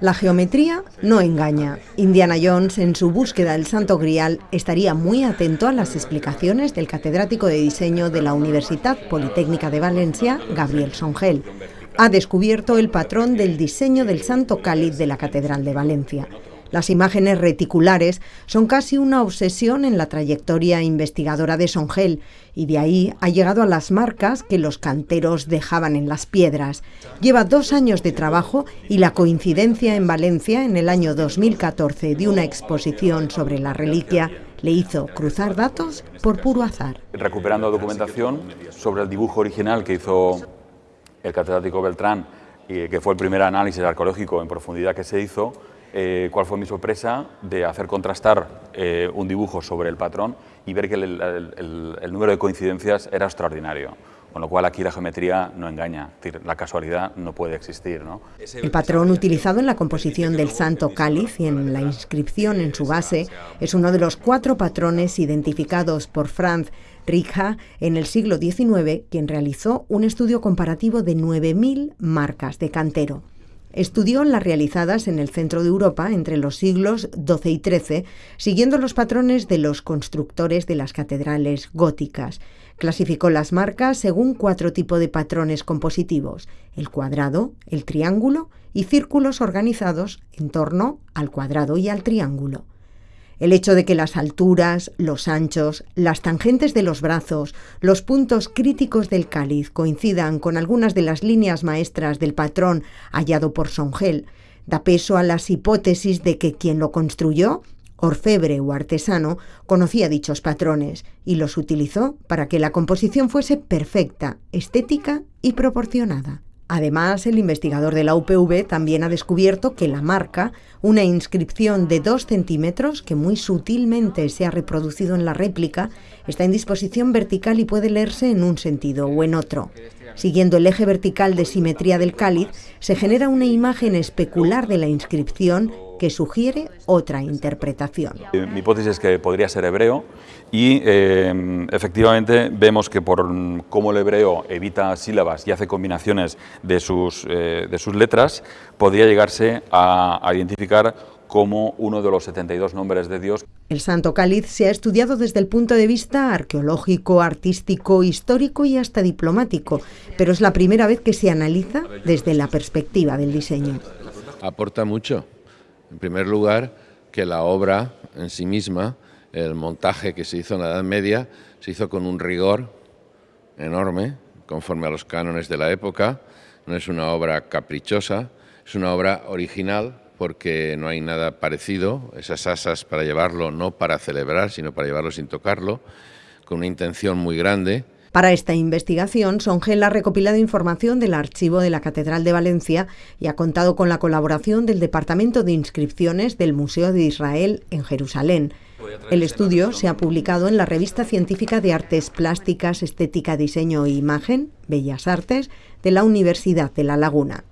La geometría no engaña. Indiana Jones, en su búsqueda del Santo Grial, estaría muy atento a las explicaciones del catedrático de diseño de la Universidad Politécnica de Valencia, Gabriel Songel. Ha descubierto el patrón del diseño del Santo Cáliz de la Catedral de Valencia. Las imágenes reticulares son casi una obsesión en la trayectoria investigadora de Songel y de ahí ha llegado a las marcas que los canteros dejaban en las piedras. Lleva dos años de trabajo y la coincidencia en Valencia en el año 2014 de una exposición sobre la reliquia le hizo cruzar datos por puro azar. Recuperando documentación sobre el dibujo original que hizo el catedrático Beltrán y que fue el primer análisis arqueológico en profundidad que se hizo, eh, cuál fue mi sorpresa de hacer contrastar eh, un dibujo sobre el patrón y ver que el, número de coincidencias era extraordinario. Con lo cual aquí la geometría no engaña, la casualidad no puede existir. El patrón utilizado en la composición del Santo Cáliz y en la inscripción en su base es uno de los cuatro patrones identificados por Franz Rija en el siglo XIX, quien realizó un estudio comparativo de 9.000 marcas de cantero. Estudió las realizadas en el centro de Europa entre los siglos XII y XIII, siguiendo los patrones de los constructores de las catedrales góticas. Clasificó las marcas según cuatro tipos de patrones compositivos, el cuadrado, el triángulo y círculos organizados en torno al cuadrado y al triángulo. El hecho de que las alturas, los anchos, las tangentes de los brazos, los puntos críticos del cáliz coincidan con algunas de las líneas maestras del patrón hallado por Songel, da peso a las hipótesis de que quien lo construyó, orfebre o artesano, conocía dichos patrones y los utilizó para que la composición fuese perfecta, estética y proporcionada. Además, el investigador de la UPV también ha descubierto que la marca, una inscripción de 2 centímetros que muy sutilmente se ha reproducido en la réplica, está en disposición vertical y puede leerse en un sentido o en otro. Siguiendo el eje vertical de simetría del cáliz, se genera una imagen especular de la inscripción que sugiere otra interpretación. Mi hipótesis es que podría ser hebreo y eh, efectivamente vemos que por cómo el hebreo evita sílabas y hace combinaciones de sus, eh, de sus letras, podría llegarse a identificar como uno de los 72 nombres de Dios. El Santo Cáliz se ha estudiado desde el punto de vista arqueológico, artístico, histórico y hasta diplomático, pero es la primera vez que se analiza desde la perspectiva del diseño. Aporta mucho, en primer lugar, que la obra en sí misma, el montaje que se hizo en la Edad Media, se hizo con un rigor enorme, conforme a los cánones de la época. No es una obra caprichosa, es una obra original porque no hay nada parecido, esas asas para llevarlo no para celebrar, sino para llevarlo sin tocarlo, con una intención muy grande. Para esta investigación, Songel ha recopilado información del archivo de la Catedral de Valencia y ha contado con la colaboración del Departamento de Inscripciones del Museo de Israel en Jerusalén. El estudio se ha publicado en la revista científica de Artes Plásticas, Estética, Diseño e Imagen, Bellas Artes, de la Universidad de La Laguna.